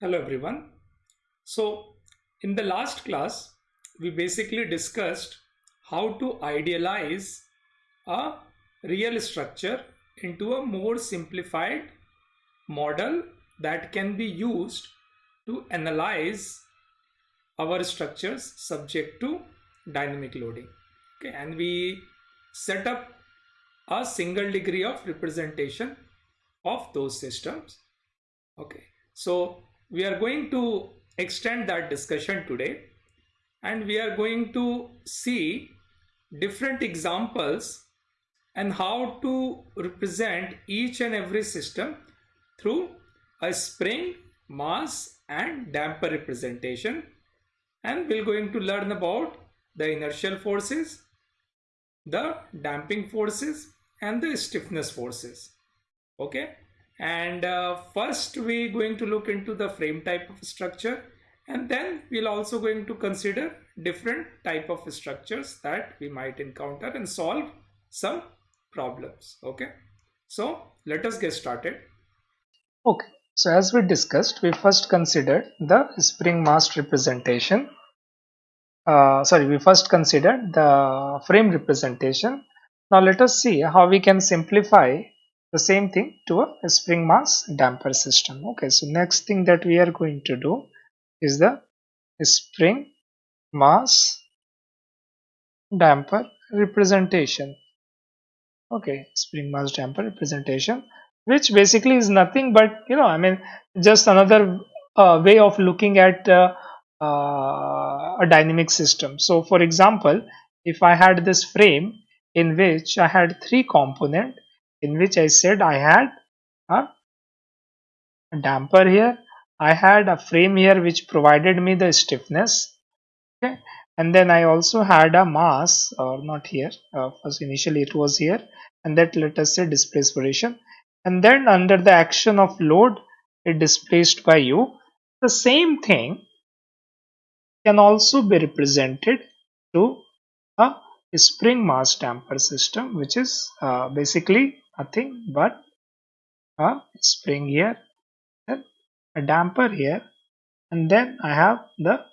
Hello everyone. So in the last class, we basically discussed how to idealize a real structure into a more simplified model that can be used to analyze our structures subject to dynamic loading. Okay, and we set up a single degree of representation of those systems. Okay, so we are going to extend that discussion today. And we are going to see different examples and how to represent each and every system through a spring, mass and damper representation. And we're going to learn about the inertial forces, the damping forces and the stiffness forces. Okay and uh, first we are going to look into the frame type of structure. And then we'll also going to consider different type of structures that we might encounter and solve some problems. Okay? So let us get started. Okay. So as we discussed we first considered the spring mass representation. Uh, sorry we first considered the frame representation. Now let us see how we can simplify the same thing to a spring mass damper system. Okay so next thing that we are going to do is the spring mass damper representation. Okay spring mass damper representation which basically is nothing but you know i mean just another uh, way of looking at uh, uh, a dynamic system. So for example if i had this frame in which i had three component in which I said I had a damper here. I had a frame here which provided me the stiffness. Okay. And then I also had a mass or not here uh, first initially it was here and that let us say displacement and then under the action of load it displaced by u. The same thing can also be represented to a spring mass damper system which is uh, basically nothing but a spring here then a damper here and then I have the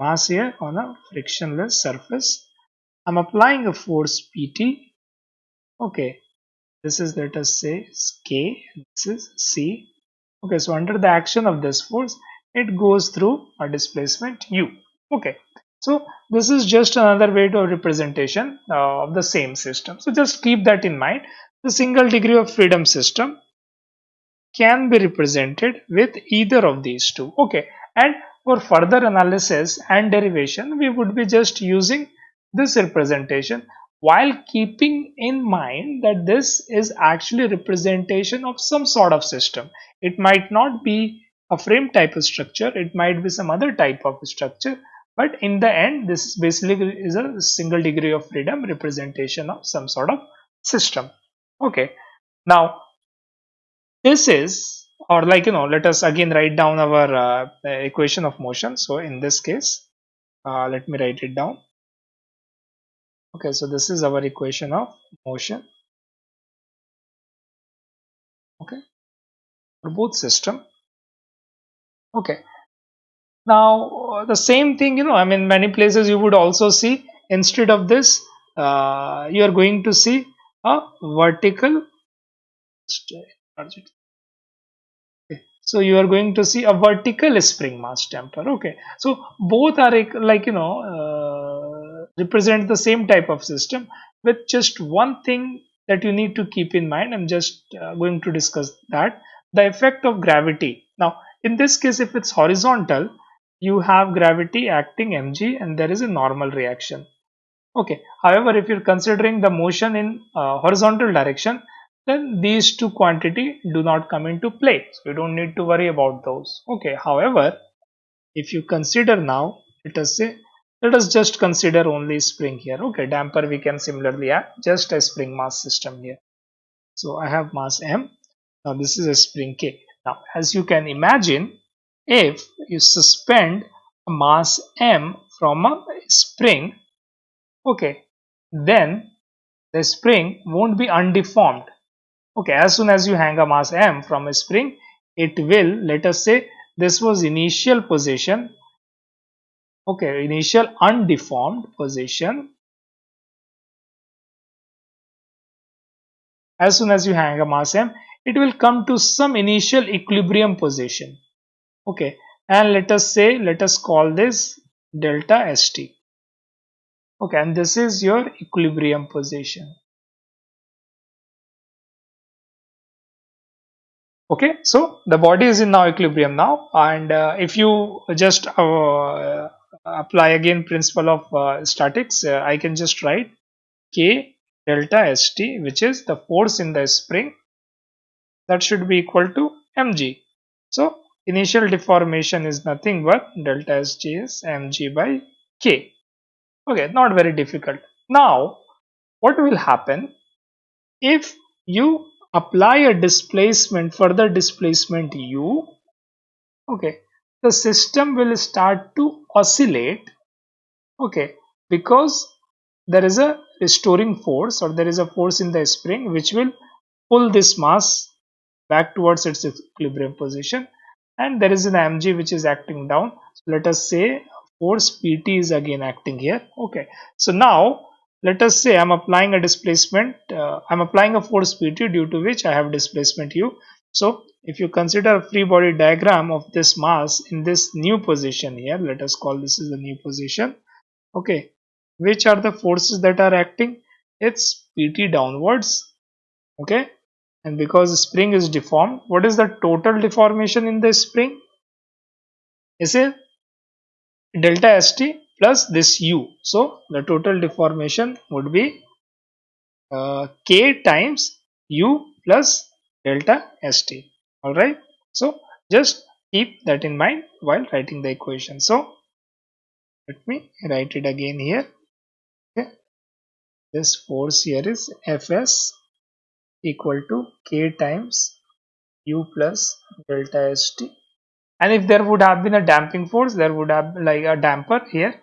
mass here on a frictionless surface. I'm applying a force PT okay this is let us say K this is C. Okay so under the action of this force it goes through a displacement U. Okay so this is just another way to representation uh, of the same system. So just keep that in mind the single degree of freedom system can be represented with either of these two. Okay, and for further analysis and derivation, we would be just using this representation while keeping in mind that this is actually representation of some sort of system. It might not be a frame type of structure, it might be some other type of structure, but in the end, this basically is a single degree of freedom representation of some sort of system okay. Now this is or like you know let us again write down our uh, equation of motion. So in this case uh, let me write it down. Okay so this is our equation of motion. Okay. For both system. Okay. Now the same thing you know i mean many places you would also see instead of this uh, you are going to see a vertical so you are going to see a vertical spring mass damper okay. So both are like you know uh, represent the same type of system with just one thing that you need to keep in mind. I'm just uh, going to discuss that. The effect of gravity. Now in this case if it's horizontal you have gravity acting mg and there is a normal reaction okay. However if you're considering the motion in uh, horizontal direction then these two quantity do not come into play. So you don't need to worry about those. Okay. However if you consider now let us say let us just consider only spring here. Okay. Damper we can similarly add just a spring mass system here. So i have mass m. Now this is a spring k. Now as you can imagine if you suspend a mass m from a spring okay. Then the spring won't be undeformed. Okay as soon as you hang a mass m from a spring it will let us say this was initial position. Okay initial undeformed position. As soon as you hang a mass m it will come to some initial equilibrium position. Okay and let us say let us call this delta st okay and this is your equilibrium position. Okay so the body is in now equilibrium now and uh, if you just uh, apply again principle of uh, statics uh, I can just write K delta St which is the force in the spring. That should be equal to mg. So initial deformation is nothing but delta St is mg by K okay not very difficult. Now what will happen if you apply a displacement further displacement u? Okay the system will start to oscillate. Okay because there is a restoring force or there is a force in the spring which will pull this mass back towards its equilibrium position and there is an mg which is acting down. So let us say force pt is again acting here okay so now let us say I'm applying a displacement, uh, I'm applying a force Pt due to which I have displacement u. So if you consider a free body diagram of this mass in this new position here, let us call this is the new position. Okay, which are the forces that are acting? It's Pt downwards. Okay, and because the spring is deformed, what is the total deformation in the spring? Is it delta st plus this u. So the total deformation would be uh, k times u plus delta st. Alright. So just keep that in mind while writing the equation. So let me write it again here. Okay. This force here is Fs equal to k times u plus delta st and if there would have been a damping force there would have like a damper here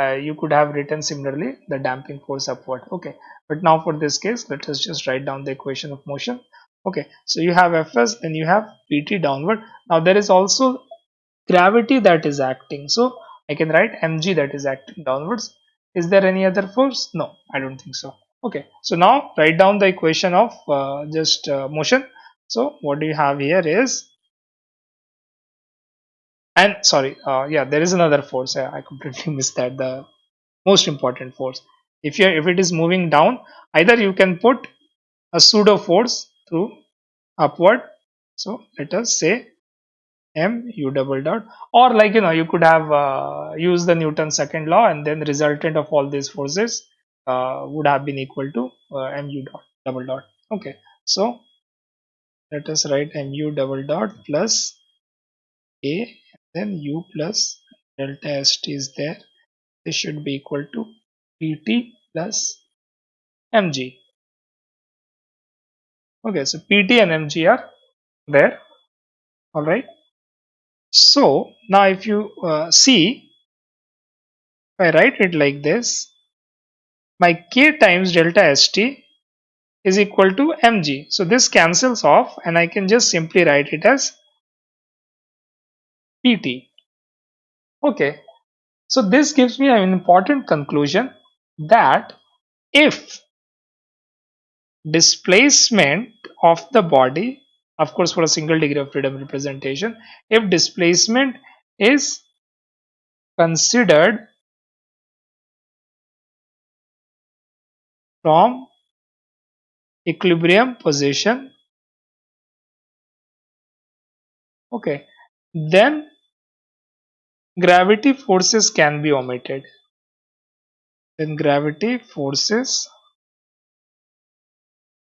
uh, you could have written similarly the damping force upward. Okay. But now for this case let us just write down the equation of motion. Okay. So you have fs then you have pt downward. Now there is also gravity that is acting. So i can write mg that is acting downwards. Is there any other force? No i don't think so. Okay. So now write down the equation of uh, just uh, motion. So what do you have here is and sorry uh, yeah there is another force. I completely missed that the most important force. If you if it is moving down either you can put a pseudo force through upward. So let us say m u double dot. Or like you know you could have uh, used the newton's second law and then the resultant of all these forces uh, would have been equal to uh, mu dot double dot. Okay. So let us write mu double dot plus a then u plus delta st is there this should be equal to pt plus mg okay so pt and mg are there. All right. So now if you uh, see if i write it like this my k times delta st is equal to mg so this cancels off and i can just simply write it as pt. Okay, so this gives me an important conclusion that if displacement of the body, of course for a single degree of freedom representation, if displacement is considered from equilibrium position okay then gravity forces can be omitted. Then gravity forces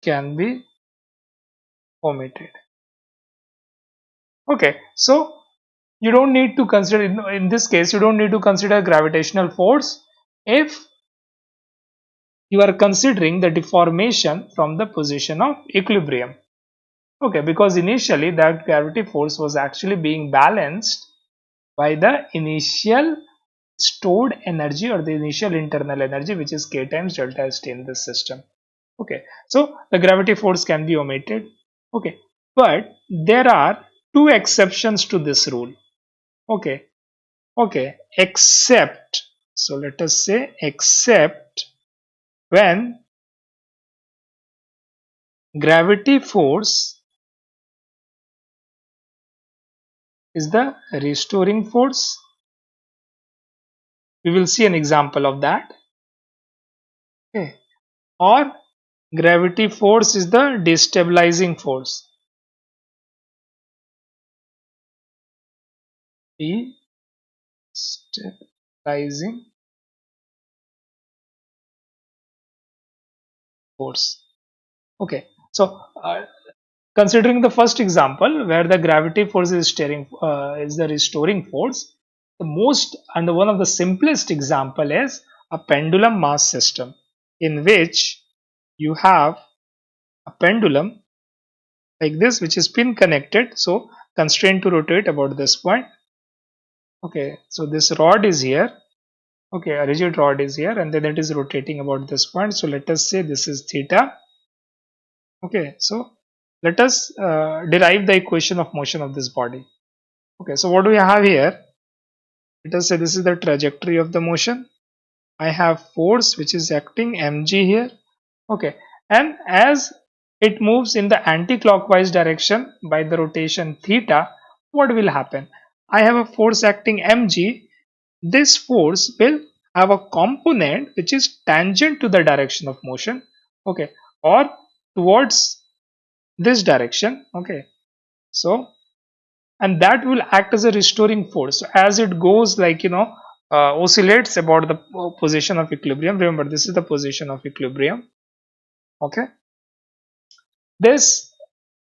can be omitted. Okay so you don't need to consider in this case you don't need to consider gravitational force if you are considering the deformation from the position of equilibrium. Okay because initially that gravity force was actually being balanced by the initial stored energy or the initial internal energy which is k times delta st in this system. Okay. So the gravity force can be omitted. Okay. But there are two exceptions to this rule. Okay. Okay. Except so let us say except when gravity force is the restoring force. We will see an example of that. Okay. Or gravity force is the destabilizing force. Destabilizing force. Okay. So uh, considering the first example where the gravity force is steering uh, is the restoring force the most and one of the simplest example is a pendulum mass system in which you have a pendulum like this which is pin connected. So constrained to rotate about this point. Okay so this rod is here. Okay a rigid rod is here and then it is rotating about this point. So let us say this is theta. Okay so let us uh, derive the equation of motion of this body. Okay so what do we have here? Let us say this is the trajectory of the motion. I have force which is acting mg here. Okay and as it moves in the anti-clockwise direction by the rotation theta what will happen? I have a force acting mg this force will have a component which is tangent to the direction of motion. Okay or towards this direction okay. So and that will act as a restoring force. So as it goes like you know uh, oscillates about the position of equilibrium. Remember this is the position of equilibrium okay. This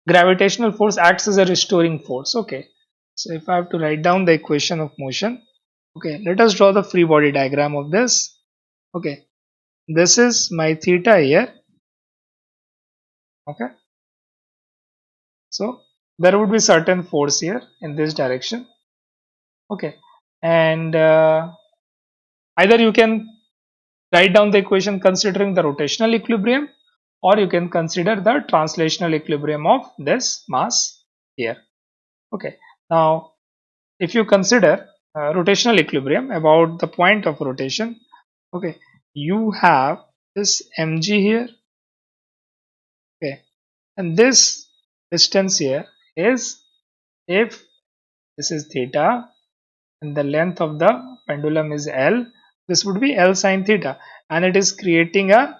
gravitational force acts as a restoring force okay. So if i have to write down the equation of motion okay let us draw the free body diagram of this okay. This is my theta here okay so there would be certain force here in this direction. Okay. And uh, either you can write down the equation considering the rotational equilibrium or you can consider the translational equilibrium of this mass here. Okay. Now if you consider uh, rotational equilibrium about the point of rotation okay you have this mg here. Okay. And this distance here is if this is theta and the length of the pendulum is L this would be L sine theta. And it is creating a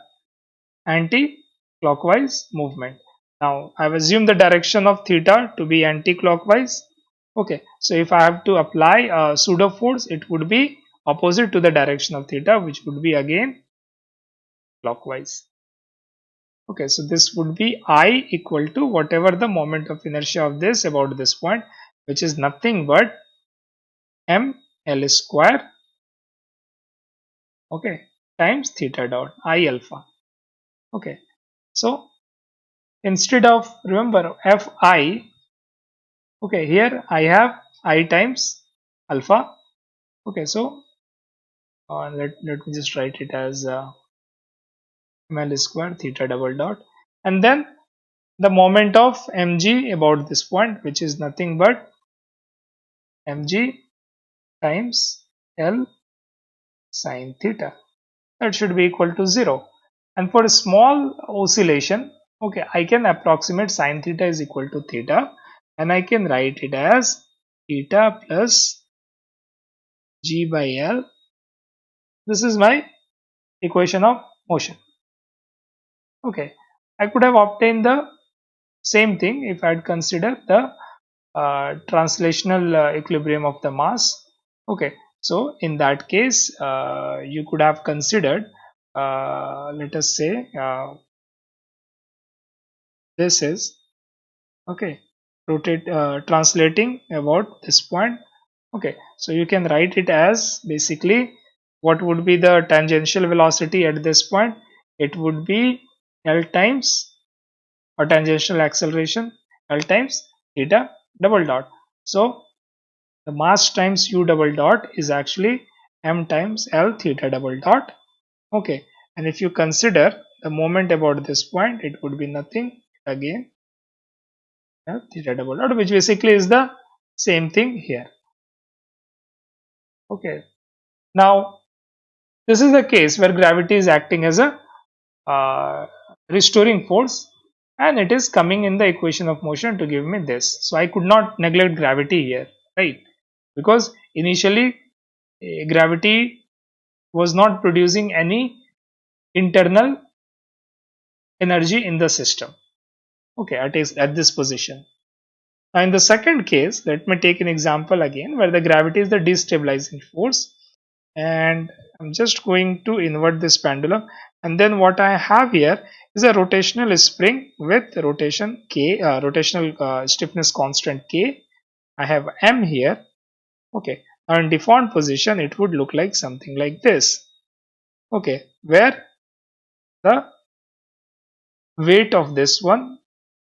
anti-clockwise movement. Now I've assumed the direction of theta to be anti-clockwise. Okay so if I have to apply a pseudo force it would be opposite to the direction of theta which would be again clockwise okay so this would be i equal to whatever the moment of inertia of this about this point which is nothing but m l square okay times theta dot i alpha. Okay so instead of remember fi okay here i have i times alpha. Okay so uh, let, let me just write it as uh, ml square theta double dot. And then the moment of mg about this point which is nothing but mg times L sine theta. That should be equal to 0 and for a small oscillation okay I can approximate sine theta is equal to theta. And I can write it as theta plus g by L. This is my equation of motion okay. I could have obtained the same thing if I had considered the uh, translational uh, equilibrium of the mass. Okay. So in that case uh, you could have considered uh, let us say uh, this is okay rotate uh, translating about this point. Okay. So you can write it as basically what would be the tangential velocity at this point? It would be L times or tangential acceleration L times theta double dot. So the mass times u double dot is actually m times L theta double dot. Okay, and if you consider the moment about this point, it would be nothing again L theta double dot, which basically is the same thing here. Okay. Now, this is the case where gravity is acting as a uh, restoring force and it is coming in the equation of motion to give me this. So, I could not neglect gravity here, right? Because initially uh, gravity was not producing any internal energy in the system okay at, at this position now in the second case let me take an example again where the gravity is the destabilizing force and I'm just going to invert this pendulum and then what I have here is a rotational spring with rotation k uh, rotational uh, stiffness constant k. I have m here. Okay. Now in deformed position it would look like something like this. Okay. Where the weight of this one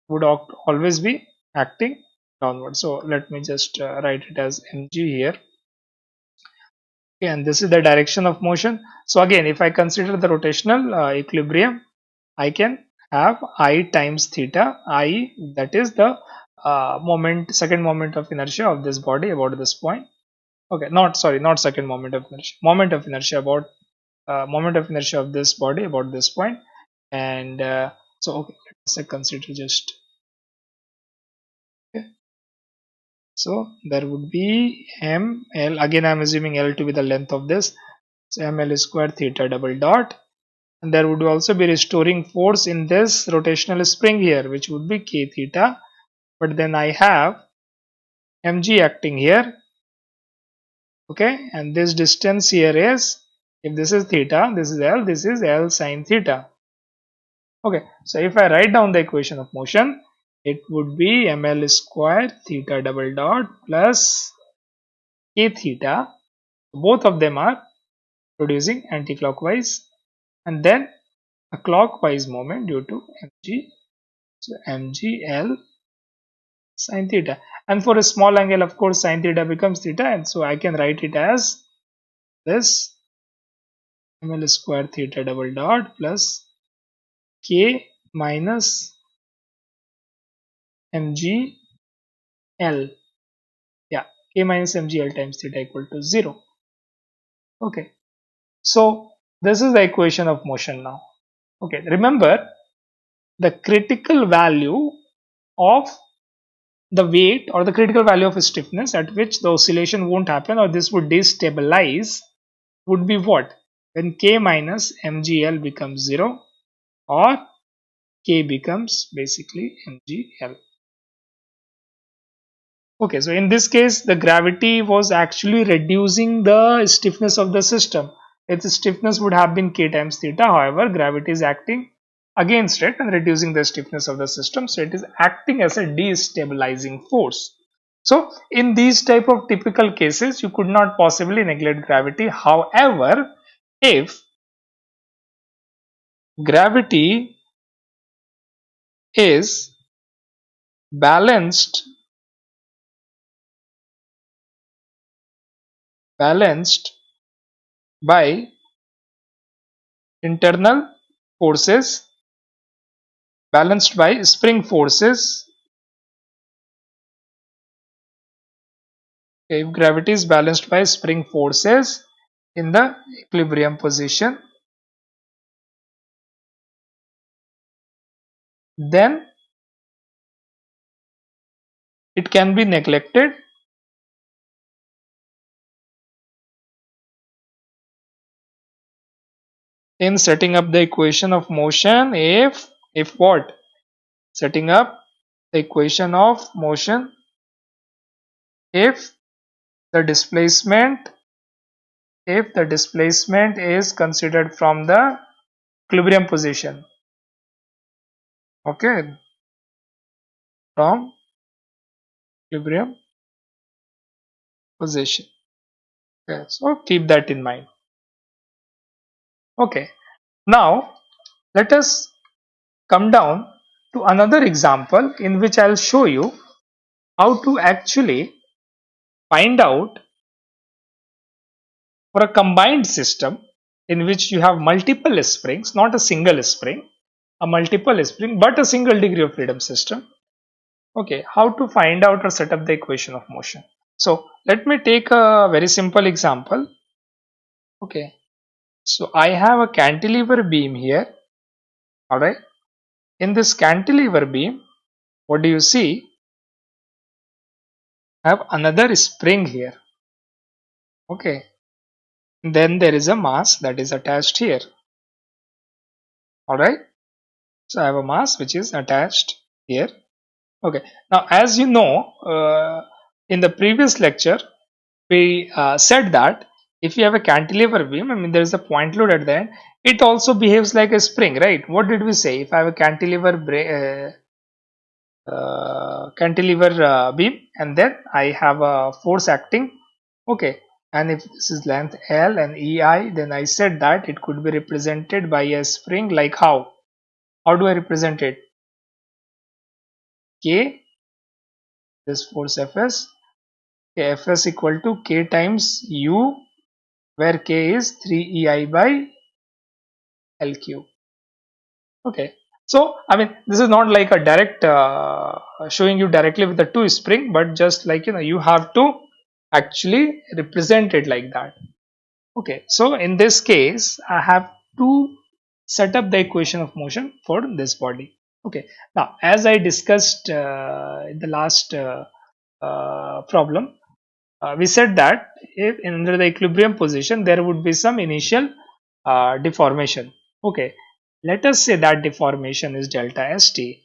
would always be acting downward. So let me just uh, write it as mg here. Okay, and this is the direction of motion. So again if i consider the rotational uh, equilibrium i can have i times theta i that is the uh, moment second moment of inertia of this body about this point. Okay not sorry not second moment of inertia moment of inertia about uh, moment of inertia of this body about this point. And uh, so okay let's consider just. Okay. So there would be m l again i'm assuming l to be the length of this. So ml square theta double dot and there would also be restoring force in this rotational spring here which would be k theta. But then i have mg acting here. Okay and this distance here is if this is theta this is l this is l sine theta. Okay so if i write down the equation of motion it would be ml square theta double dot plus k theta. Both of them are producing anti-clockwise and then a clockwise moment due to mg so mgl sine theta. And for a small angle of course sine theta becomes theta. And so i can write it as this ml square theta double dot plus k minus mg l. Yeah k minus mg l times theta equal to 0 okay. So this is the equation of motion now. Okay remember the critical value of the weight or the critical value of stiffness at which the oscillation won't happen or this would destabilize would be what? When k minus mgl becomes 0 or k becomes basically mgl okay so in this case the gravity was actually reducing the stiffness of the system its stiffness would have been k times theta. However gravity is acting against it and reducing the stiffness of the system so it is acting as a destabilizing force. So in these type of typical cases you could not possibly neglect gravity. However if gravity is balanced balanced by internal forces balanced by spring forces. If gravity is balanced by spring forces in the equilibrium position then it can be neglected in setting up the equation of motion if if what? Setting up the equation of motion if the displacement if the displacement is considered from the equilibrium position. Okay. From equilibrium position. Okay so keep that in mind okay now let us come down to another example in which I'll show you how to actually find out for a combined system in which you have multiple springs not a single spring a multiple spring but a single degree of freedom system okay how to find out or set up the equation of motion So let me take a very simple example. Okay. So I have a cantilever beam here. Alright. In this cantilever beam, what do you see? I have another spring here. Okay. Then there is a mass that is attached here. Alright. So I have a mass which is attached here. Okay. Now as you know, uh, in the previous lecture, we uh, said that if you have a cantilever beam, I mean there is a point load at the end, it also behaves like a spring, right? What did we say? If I have a cantilever uh, uh, cantilever uh, beam and then I have a force acting, okay, and if this is length L and EI, then I said that it could be represented by a spring like how? How do I represent it? K, this force Fs, Fs equal to K times U where k is 3ei by l cube. Okay. So i mean this is not like a direct uh, showing you directly with the two spring but just like you know you have to actually represent it like that. Okay. So in this case i have to set up the equation of motion for this body. Okay. Now as i discussed uh, in the last uh, uh problem uh, we said that if under the equilibrium position there would be some initial uh, deformation. Okay. Let us say that deformation is delta st.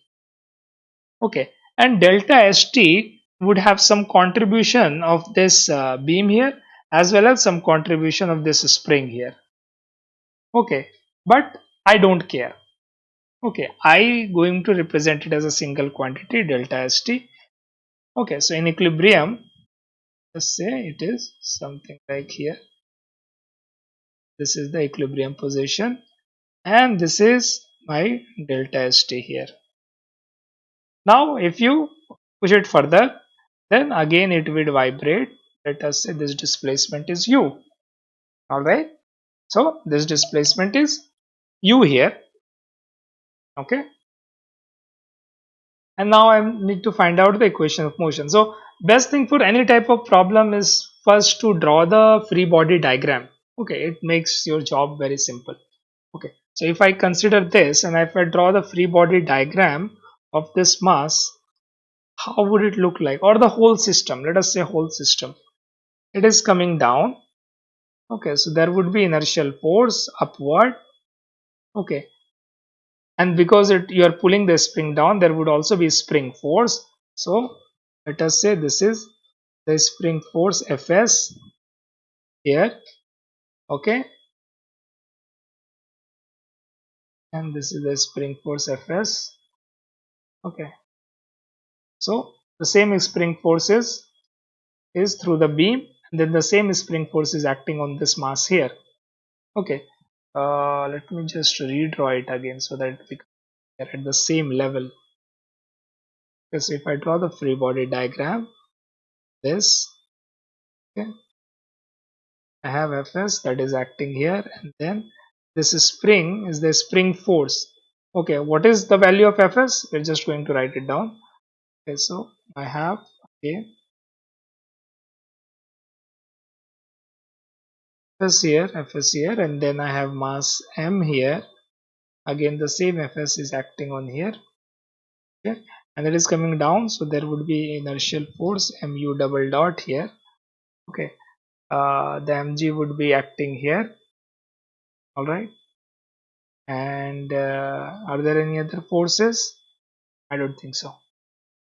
Okay. And delta st would have some contribution of this uh, beam here as well as some contribution of this spring here. Okay. But i don't care. Okay. I going to represent it as a single quantity delta st. Okay. So in equilibrium say it is something like here. This is the equilibrium position. And this is my delta st here. Now if you push it further then again it will vibrate. Let us say this displacement is u. Alright? So this displacement is u here. Okay and now I need to find out the equation of motion. So best thing for any type of problem is first to draw the free body diagram. Okay it makes your job very simple. Okay so if i consider this and if i draw the free body diagram of this mass how would it look like? Or the whole system let us say whole system. It is coming down. Okay so there would be inertial force upward. Okay and because it you are pulling the spring down there would also be spring force. So let us say this is the spring force fs here okay? And this is the spring force fs okay? So the same spring forces is through the beam and then the same spring force is acting on this mass here okay uh, let me just redraw it again so that we are at the same level. Because if I draw the free body diagram this okay I have Fs that is acting here and then this is spring is the spring force. Okay what is the value of Fs? We're just going to write it down. Okay so I have okay Fs here Fs here and then I have mass m here. Again the same Fs is acting on here. Okay. And it is coming down so there would be inertial force mu double dot here. Okay. Uh, the mg would be acting here. All right. And uh, are there any other forces? I don't think so.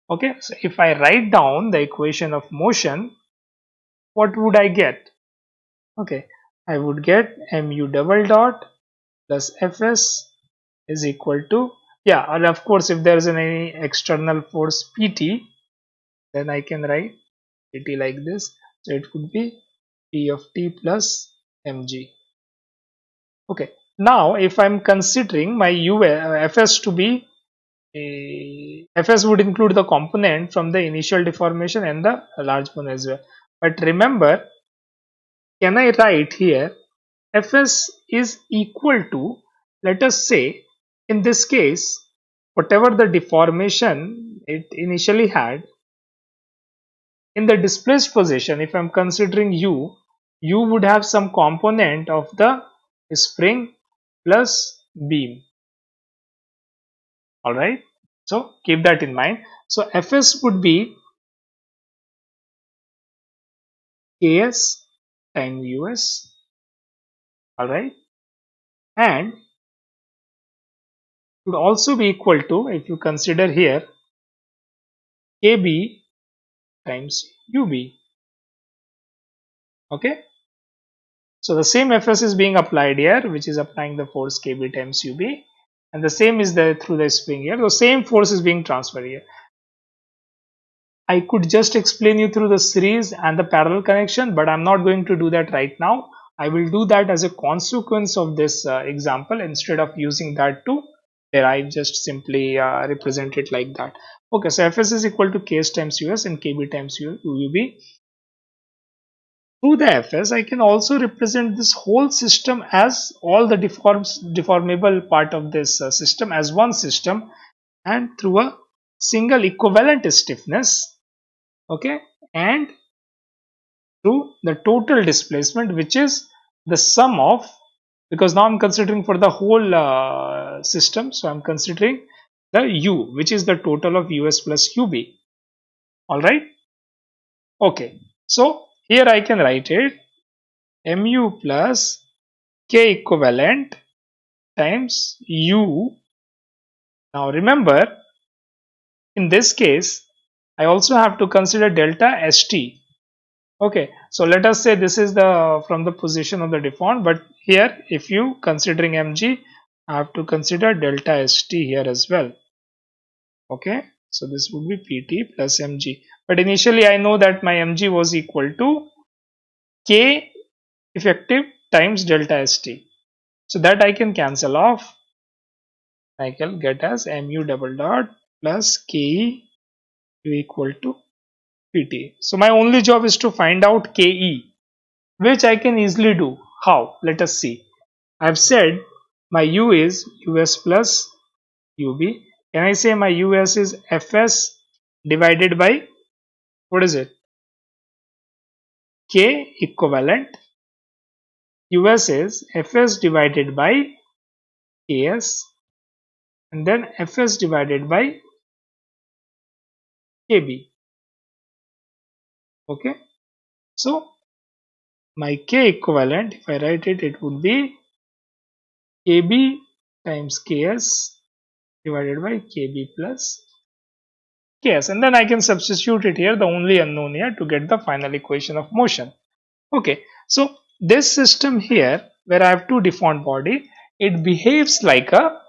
Okay. So if i write down the equation of motion what would i get? Okay i would get mu double dot plus fs is equal to yeah and of course if there is any external force pt then i can write pt like this. So it would be p of t plus mg okay. Now if i'm considering my u uh, fs to be fs would include the component from the initial deformation and the large one as well. But remember can i write here fs is equal to let us say in this case, whatever the deformation it initially had, in the displaced position if I'm considering u u would have some component of the spring plus beam. Alright? So keep that in mind. So fs would be ks times us alright? And would also be equal to if you consider here kb times ub okay? So the same fs is being applied here which is applying the force kb times ub and the same is there through the spring here. The same force is being transferred here I could just explain you through the series and the parallel connection but I'm not going to do that right now. I will do that as a consequence of this uh, example instead of using that to derive just simply uh, represent it like that. Okay so fs is equal to ks times us and kb times ub through the fs i can also represent this whole system as all the deforms deformable part of this uh, system as one system and through a single equivalent stiffness okay? And through the total displacement which is the sum of because now I'm considering for the whole uh, system so I'm considering the u which is the total of us plus ub alright? Okay. So here I can write it mu plus k equivalent times u. Now remember in this case I also have to consider delta st. Okay so let us say this is the from the position of the deformed but here if you considering mg I have to consider delta st here as well. Okay so this would be pt plus mg but initially I know that my mg was equal to k effective times delta st. So that I can cancel off. I can get as mu double dot plus ke equal to pt. So my only job is to find out ke which I can easily do. How? Let us see. I have said my u is us plus ub. Can I say my us is fs divided by what is it? k equivalent. us is fs divided by ks and then fs divided by kb okay? So my k equivalent if I write it it would be kb times ks divided by kb plus ks and then I can substitute it here the only unknown here to get the final equation of motion. Okay so this system here where I have two deformed body it behaves like a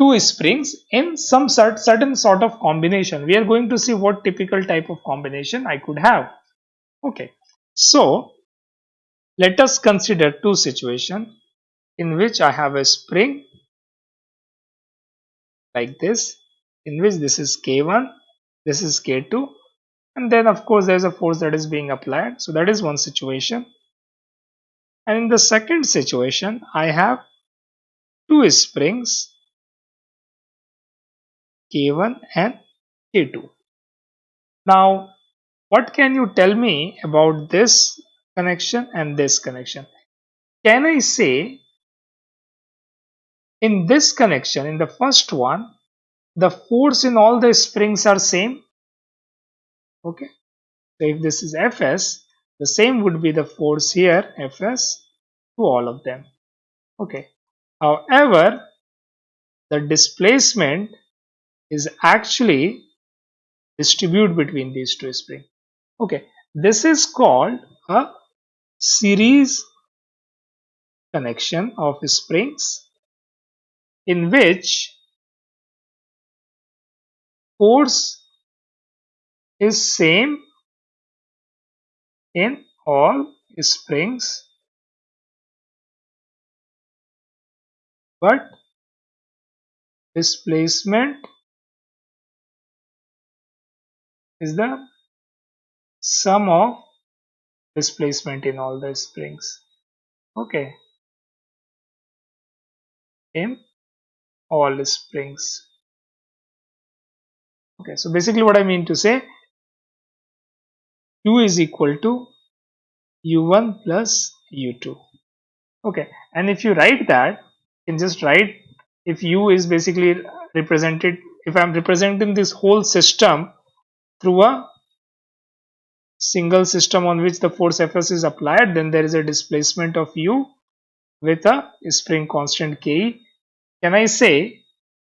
two springs in some sort, certain sort of combination. We are going to see what typical type of combination I could have. Okay, so let us consider two situations in which I have a spring like this, in which this is K1, this is K2, and then of course there is a force that is being applied. So that is one situation. And in the second situation, I have two springs K1 and K2. Now, what can you tell me about this connection and this connection? Can I say in this connection, in the first one, the force in all the springs are same? Okay. So if this is Fs, the same would be the force here, Fs, to all of them. Okay. However, the displacement is actually distributed between these two springs. Okay, this is called a series connection of springs in which force is same in all springs but displacement is the sum of displacement in all the springs okay. In all springs okay so basically what i mean to say u is equal to u1 plus u2 okay and if you write that you can just write if u is basically represented if I'm representing this whole system through a single system on which the force Fs is applied then there is a displacement of u with a spring constant Ke. Can I say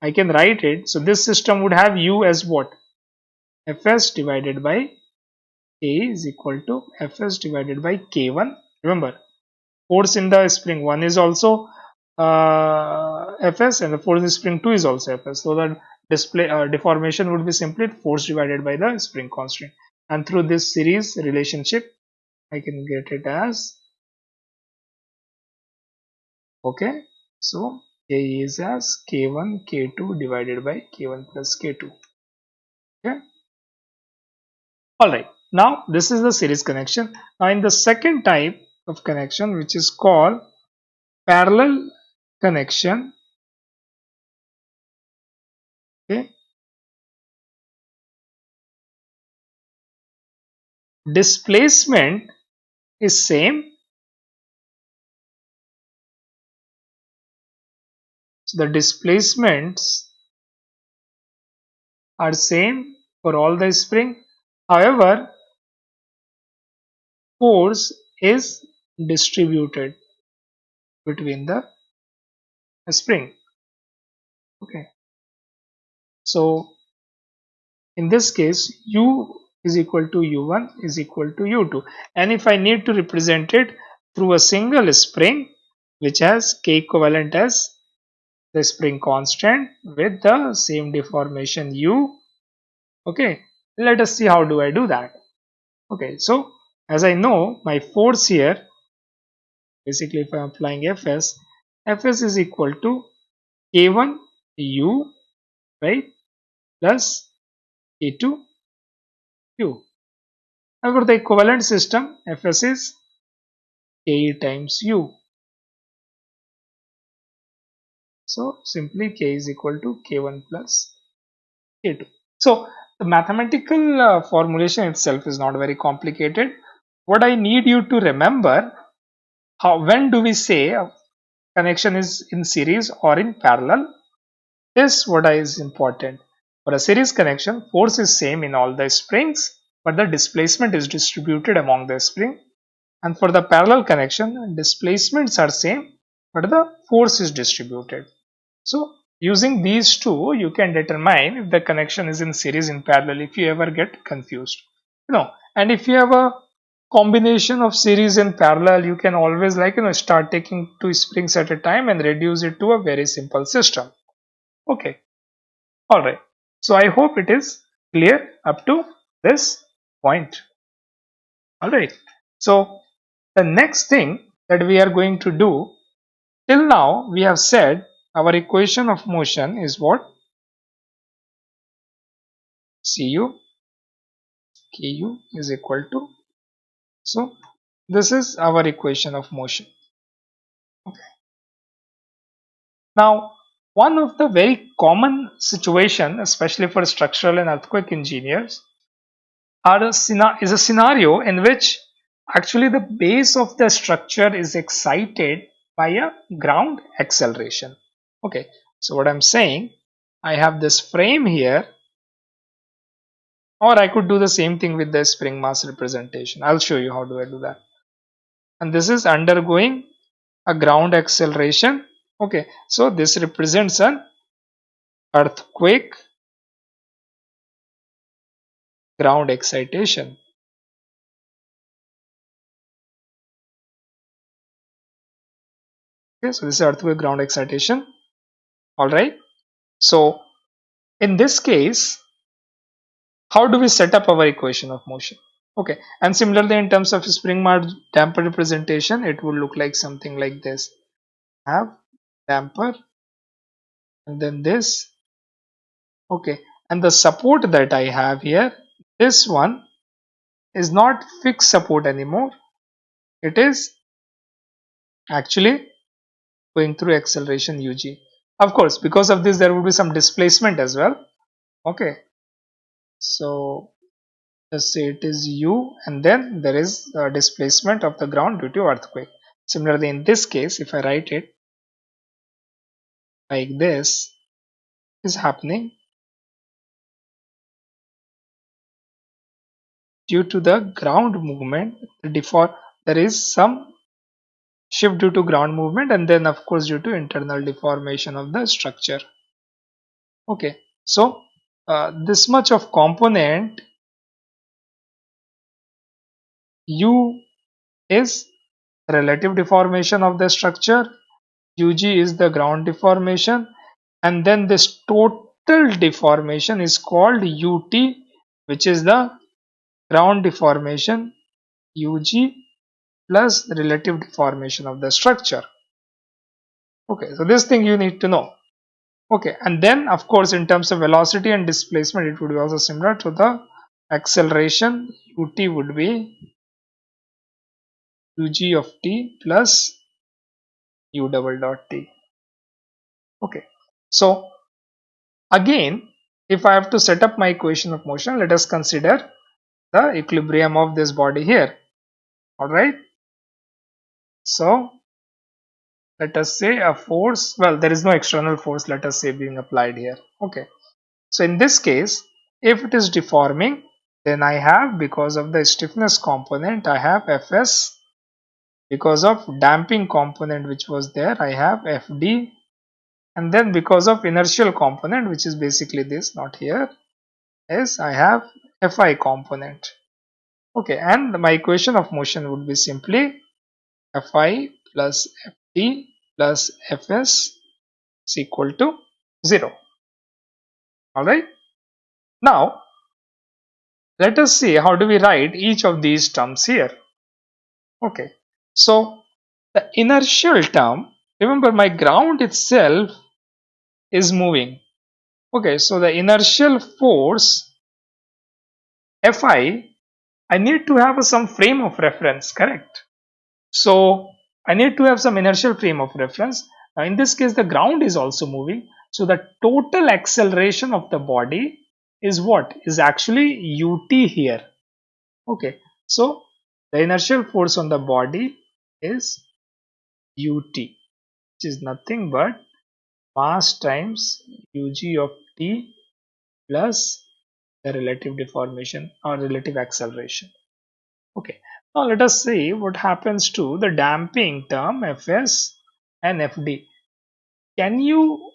I can write it. So this system would have u as what? Fs divided by K is equal to Fs divided by K1 remember force in the spring 1 is also uh, Fs and the force in the spring 2 is also Fs. So that display uh, deformation would be simply force divided by the spring constant and through this series relationship I can get it as okay so K is as K1 K2 divided by K1 plus K2 okay? Alright now this is the series connection. Now in the second type of connection which is called parallel connection displacement is same. So the displacements are same for all the spring. However force is distributed between the spring. Okay. So in this case u is equal to u1 is equal to u2 and if I need to represent it through a single spring which has k equivalent as the spring constant with the same deformation u okay let us see how do I do that. Okay so as I know my force here basically if I am applying Fs Fs is equal to k1 u right plus k2 u. However, the equivalent system Fs is Ke times u. So simply K is equal to K1 plus K2. So the mathematical uh, formulation itself is not very complicated. What I need you to remember how when do we say a connection is in series or in parallel this what is important for a series connection, force is same in all the springs, but the displacement is distributed among the spring. And for the parallel connection, displacements are same, but the force is distributed. So using these two, you can determine if the connection is in series in parallel if you ever get confused. You know, and if you have a combination of series and parallel, you can always like, you know, start taking two springs at a time and reduce it to a very simple system. Okay. All right. So I hope it is clear up to this point. Alright. So the next thing that we are going to do till now we have said our equation of motion is what? Cu Ku is equal to so this is our equation of motion. Okay. Now one of the very common situation, especially for structural and earthquake engineers, a is a scenario in which actually the base of the structure is excited by a ground acceleration. Okay, so what I'm saying, I have this frame here or I could do the same thing with the spring mass representation. I'll show you how do I do that. And this is undergoing a ground acceleration okay so this represents an earthquake ground excitation. Okay so this is earthquake ground excitation. All right. So in this case how do we set up our equation of motion? Okay and similarly in terms of spring mass damper representation it would look like something like this. Have damper and then this. Okay and the support that I have here this one is not fixed support anymore. It is actually going through acceleration UG of course because of this there will be some displacement as well. Okay so let's say it is u and then there is a displacement of the ground due to earthquake. Similarly in this case if i write it like this is happening due to the ground movement. The there is some shift due to ground movement and then of course due to internal deformation of the structure. Okay so uh, this much of component u is relative deformation of the structure ug is the ground deformation and then this total deformation is called ut which is the ground deformation ug plus relative deformation of the structure. Okay so this thing you need to know. Okay and then of course in terms of velocity and displacement it would be also similar to the acceleration. Ut would be ug of t plus u double dot t. Okay. So again if i have to set up my equation of motion let us consider the equilibrium of this body here. All right so let us say a force well there is no external force let us say being applied here. Okay. So in this case if it is deforming then I have because of the stiffness component I have Fs because of damping component which was there I have Fd and then because of inertial component which is basically this not here is I have Fi component okay and my equation of motion would be simply Fi plus Fd plus Fs is equal to 0. Alright. Now, let us see how do we write each of these terms here. Okay. So, the inertial term, remember my ground itself is moving. Okay, so the inertial force Fi, I need to have some frame of reference, correct? So, I need to have some inertial frame of reference. Now in this case the ground is also moving. So the total acceleration of the body is what? Is actually ut here. Okay. So the inertial force on the body is ut which is nothing but mass times ug of t plus the relative deformation or relative acceleration. Okay. Now let us see what happens to the damping term Fs and Fd. Can you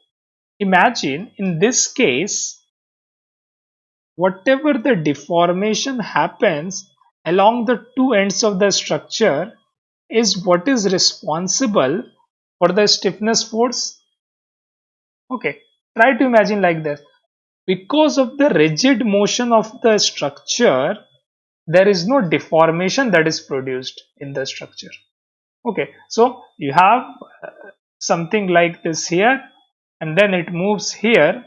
imagine in this case whatever the deformation happens along the two ends of the structure is what is responsible for the stiffness force? Okay, try to imagine like this. Because of the rigid motion of the structure, there is no deformation that is produced in the structure okay so you have uh, something like this here and then it moves here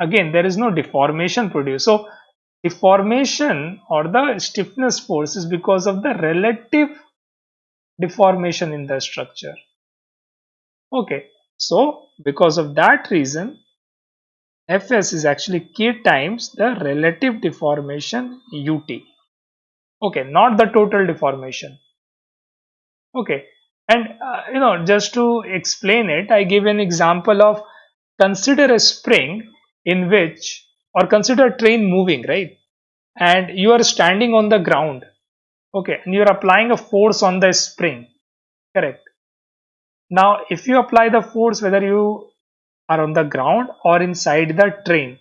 again there is no deformation produced so deformation or the stiffness force is because of the relative deformation in the structure. Okay so because of that reason fs is actually k times the relative deformation ut okay not the total deformation. Okay and uh, you know just to explain it i give an example of consider a spring in which or consider a train moving right? And you are standing on the ground okay and you are applying a force on the spring correct now if you apply the force whether you are on the ground or inside the train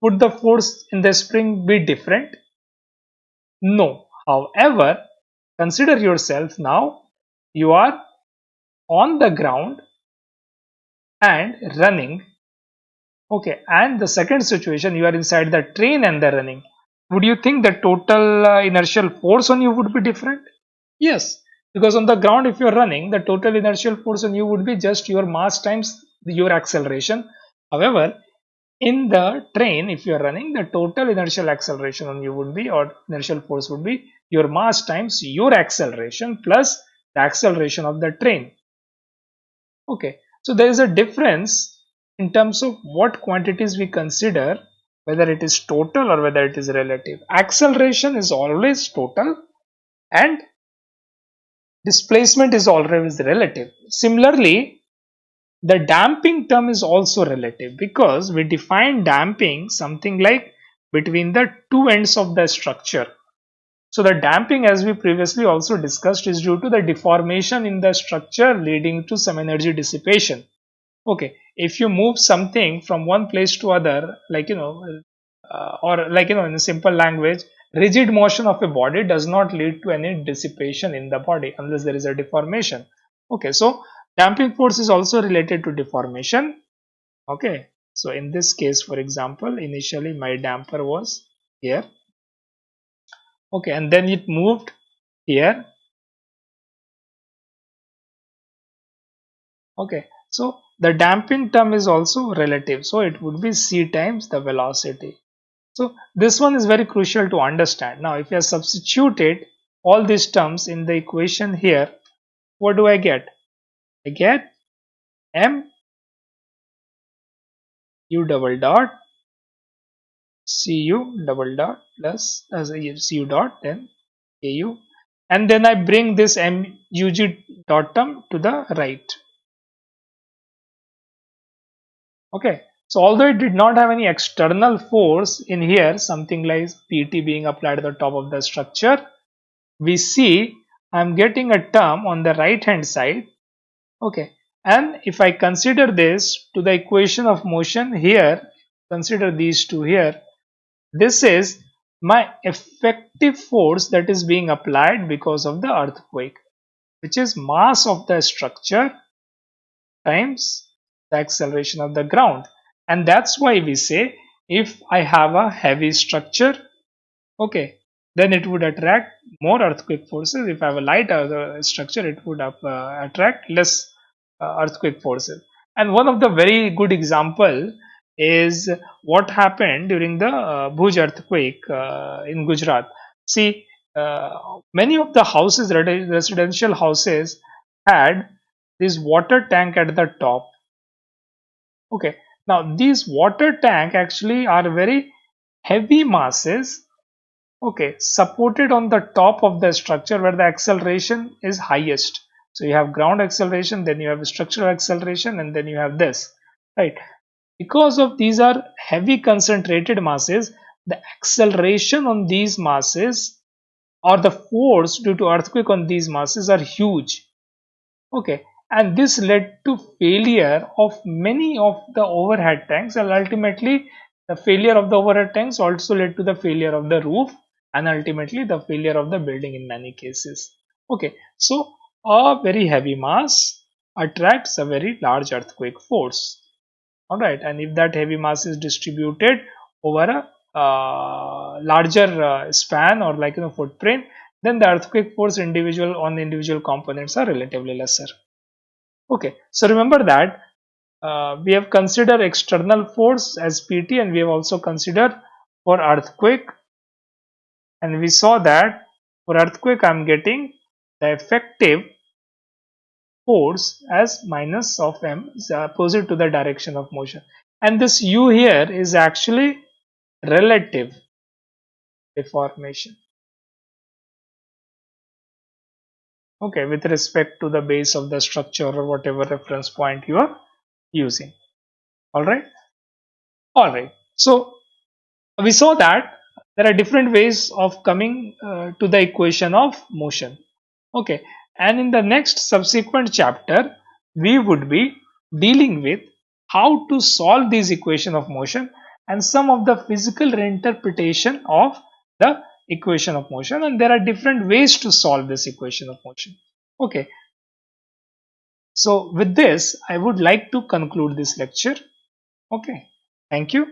would the force in the spring be different no. However, consider yourself now you are on the ground and running. Okay, and the second situation you are inside the train and the running. Would you think the total uh, inertial force on you would be different? Yes, because on the ground if you are running the total inertial force on you would be just your mass times your acceleration. However, in the train if you are running the total inertial acceleration on you would be or inertial force would be your mass times your acceleration plus the acceleration of the train okay so there is a difference in terms of what quantities we consider whether it is total or whether it is relative. Acceleration is always total and displacement is always relative. Similarly, the damping term is also relative because we define damping something like between the two ends of the structure. So the damping as we previously also discussed is due to the deformation in the structure leading to some energy dissipation. Okay, if you move something from one place to other like you know uh, or like you know in a simple language rigid motion of a body does not lead to any dissipation in the body unless there is a deformation. Okay, so damping force is also related to deformation. Okay, so in this case for example initially my damper was here okay and then it moved here okay so the damping term is also relative. So it would be c times the velocity. So this one is very crucial to understand. Now if have substituted all these terms in the equation here what do i get? I get m u double dot cu double dot plus as a cu dot then au and then I bring this mug dot term to the right okay. So although it did not have any external force in here something like pt being applied at the top of the structure we see I'm getting a term on the right hand side. Okay. And if I consider this to the equation of motion here consider these two here this is my effective force that is being applied because of the earthquake, which is mass of the structure times the acceleration of the ground. And that's why we say if I have a heavy structure, okay, then it would attract more earthquake forces. If I have a light structure, it would uh, attract less uh, earthquake forces. And one of the very good example is what happened during the uh, Bhuj earthquake uh, in Gujarat. See, uh, many of the houses, residential houses, had this water tank at the top. Okay, now these water tank actually are very heavy masses okay supported on the top of the structure where the acceleration is highest. So you have ground acceleration then you have structural acceleration and then you have this right? Because of these are heavy concentrated masses, the acceleration on these masses or the force due to earthquake on these masses are huge. Okay, and this led to failure of many of the overhead tanks. And ultimately the failure of the overhead tanks also led to the failure of the roof and ultimately the failure of the building in many cases. Okay, so a very heavy mass attracts a very large earthquake force. All right and if that heavy mass is distributed over a uh, larger uh, span or like you know footprint then the earthquake force individual on the individual components are relatively lesser okay so remember that uh, we have considered external force as pt and we have also considered for earthquake. And we saw that for earthquake i'm getting the effective force as minus of m is opposite to the direction of motion. And this u here is actually relative deformation okay with respect to the base of the structure or whatever reference point you are using. All right? All right. So we saw that there are different ways of coming uh, to the equation of motion. Okay. And in the next subsequent chapter we would be dealing with how to solve these equation of motion and some of the physical reinterpretation of the equation of motion and there are different ways to solve this equation of motion. Okay. So with this i would like to conclude this lecture. Okay. Thank you